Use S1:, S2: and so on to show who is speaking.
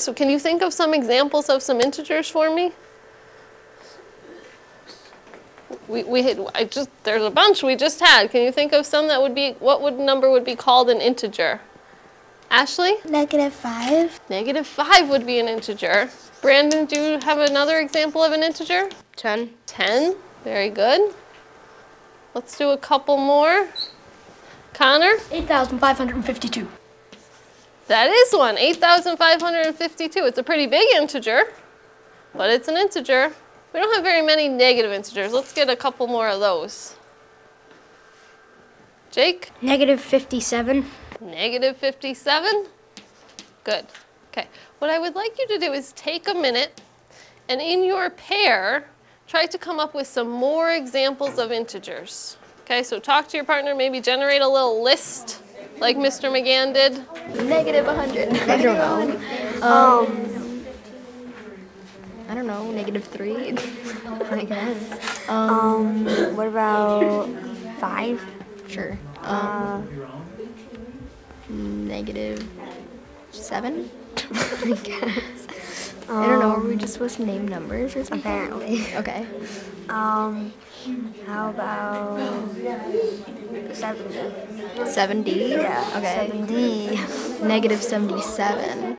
S1: So can you think of some examples of some integers for me? We, we had, I just, there's a bunch we just had. Can you think of some that would be, what would number would be called an integer? Ashley?
S2: Negative 5.
S1: Negative 5 would be an integer. Brandon, do you have another example of an integer?
S3: 10.
S1: 10, very good. Let's do a couple more. Connor?
S2: 8,552.
S1: That is one, 8,552. It's a pretty big integer, but it's an integer. We don't have very many negative integers. Let's get a couple more of those. Jake?
S3: Negative 57.
S1: Negative 57. Good. Okay. What I would like you to do is take a minute and in your pair, try to come up with some more examples of integers. Okay, so talk to your partner, maybe generate a little list like Mr. McGann did.
S2: Negative 100.
S3: I don't know. Um, I don't know. Negative 3. I guess.
S2: Um, what about 5?
S3: Sure. Um, negative 7? I guess. I don't know. Are we just supposed to name numbers or something?
S2: Apparently.
S3: Okay.
S2: Um, how about 70?
S3: 70?
S2: Yeah,
S3: Okay.
S2: 70.
S3: Negative 77.